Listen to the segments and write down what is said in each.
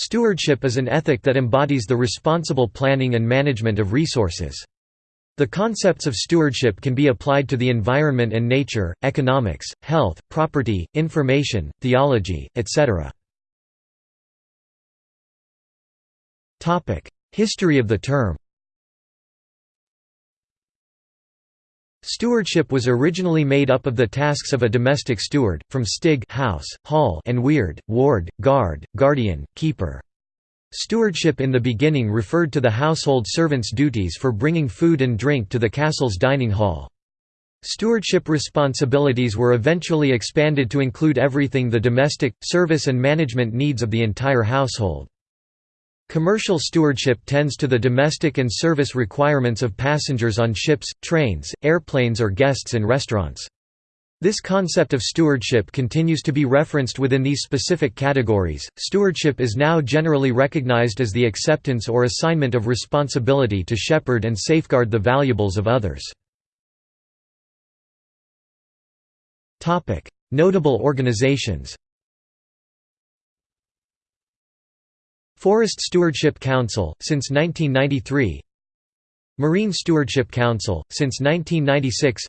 Stewardship is an ethic that embodies the responsible planning and management of resources. The concepts of stewardship can be applied to the environment and nature, economics, health, property, information, theology, etc. History of the term Stewardship was originally made up of the tasks of a domestic steward, from stig house, hall and weard, ward, guard, guardian, keeper. Stewardship in the beginning referred to the household servant's duties for bringing food and drink to the castle's dining hall. Stewardship responsibilities were eventually expanded to include everything the domestic, service and management needs of the entire household. Commercial stewardship tends to the domestic and service requirements of passengers on ships, trains, airplanes or guests in restaurants. This concept of stewardship continues to be referenced within these specific categories. Stewardship is now generally recognized as the acceptance or assignment of responsibility to shepherd and safeguard the valuables of others. Topic: Notable organizations. Forest Stewardship Council, since 1993 Marine Stewardship Council, since 1996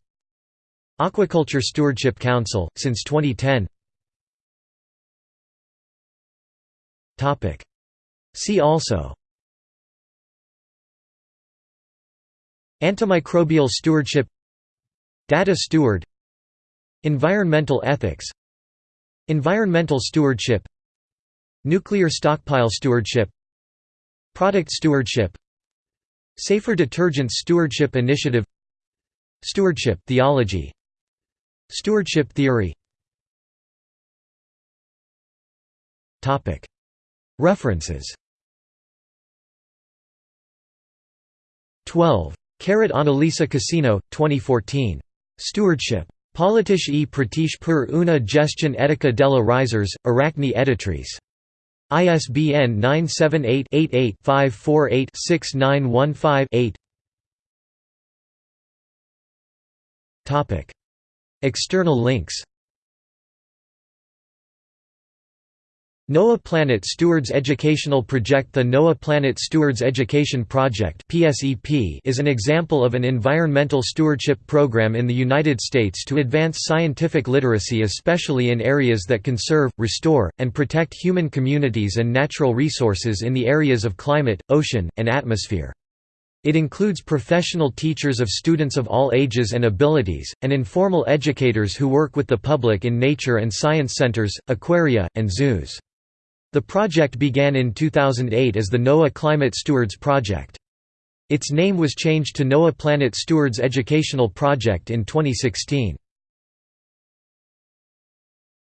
Aquaculture Stewardship Council, since 2010 See also. Antimicrobial stewardship. Data steward. Environmental ethics. Environmental stewardship Nuclear stockpile stewardship Product stewardship Safer Detergents Stewardship Initiative Stewardship theology Stewardship theory References 12. Carat Annalisa Cassino, 2014. Stewardship. Politisch e Pratisch per una gestione etica della risers, Aracne Editrice. ISBN 978-88-548-6915-8 External links NOAA Planet Stewards Educational Project The NOAA Planet Stewards Education Project is an example of an environmental stewardship program in the United States to advance scientific literacy especially in areas that conserve, restore, and protect human communities and natural resources in the areas of climate, ocean, and atmosphere. It includes professional teachers of students of all ages and abilities, and informal educators who work with the public in nature and science centers, aquaria, and zoos. The project began in 2008 as the NOAA Climate Stewards Project. Its name was changed to NOAA Planet Stewards Educational Project in 2016.